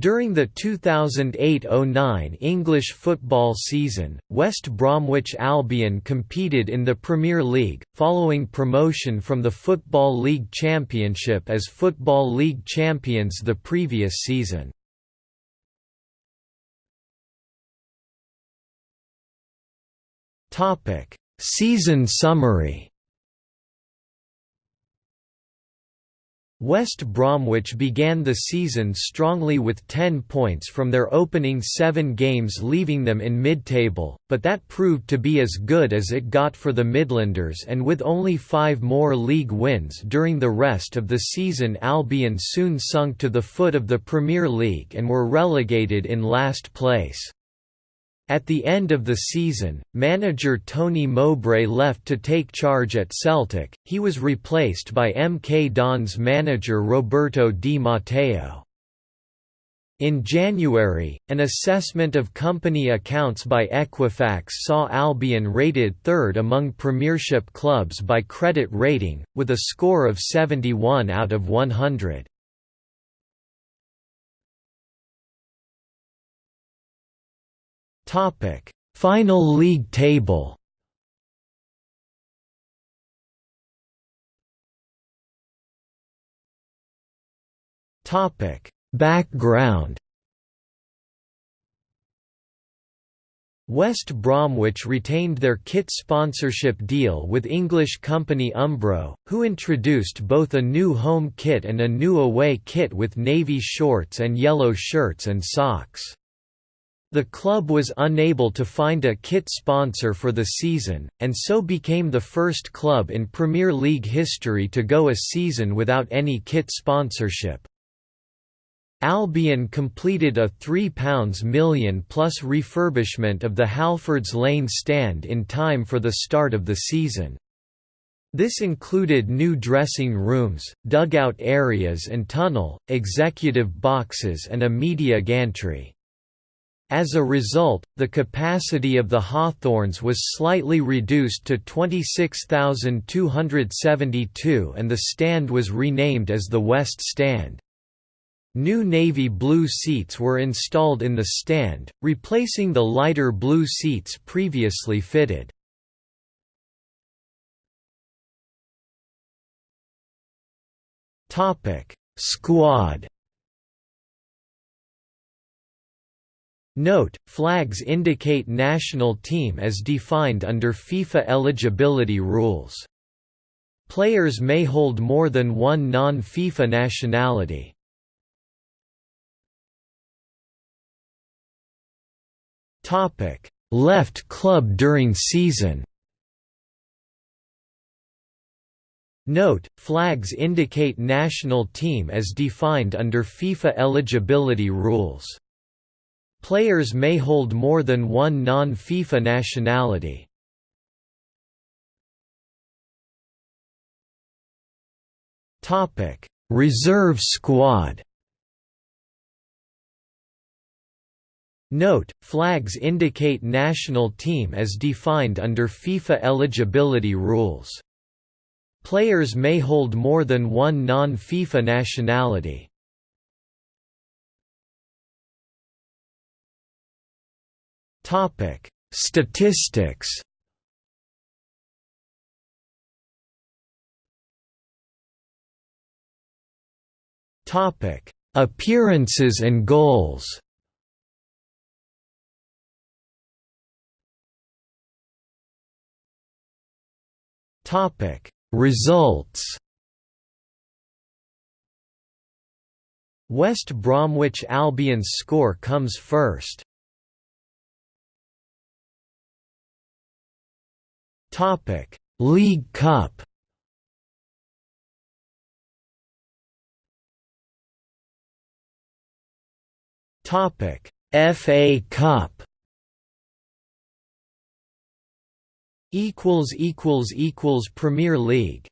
During the 2008–09 English football season, West Bromwich Albion competed in the Premier League, following promotion from the Football League Championship as Football League champions the previous season. Season summary West Bromwich began the season strongly with 10 points from their opening seven games leaving them in mid-table, but that proved to be as good as it got for the Midlanders and with only five more league wins during the rest of the season Albion soon sunk to the foot of the Premier League and were relegated in last place. At the end of the season, manager Tony Mowbray left to take charge at Celtic, he was replaced by MK Dons manager Roberto Di Matteo. In January, an assessment of company accounts by Equifax saw Albion rated third among Premiership clubs by credit rating, with a score of 71 out of 100. Topic: Final league table. Topic: Background. West Bromwich retained their kit sponsorship deal with English company Umbro, who introduced both a new home kit and a new away kit with navy shorts and yellow shirts and socks. The club was unable to find a kit sponsor for the season, and so became the first club in Premier League history to go a season without any kit sponsorship. Albion completed a £3 million plus refurbishment of the Halfords Lane stand in time for the start of the season. This included new dressing rooms, dugout areas and tunnel, executive boxes and a media gantry. As a result, the capacity of the Hawthorns was slightly reduced to 26,272 and the stand was renamed as the West Stand. New navy blue seats were installed in the stand, replacing the lighter blue seats previously fitted. Squad Note, flags indicate national team as defined under FIFA eligibility rules. Players may hold more than one non-FIFA nationality. Left club during season Note, flags indicate national team as defined under FIFA eligibility rules. Players may hold more than one non-FIFA nationality. Topic: Reserve squad Note, flags indicate national team as defined under FIFA eligibility rules. Players may hold more than one non-FIFA nationality. Topic: Statistics. Topic: Appearances and goals. Topic: Results. West Bromwich Albion's score comes first. Topic: League Cup. Topic: FA Cup. Equals equals equals Premier League.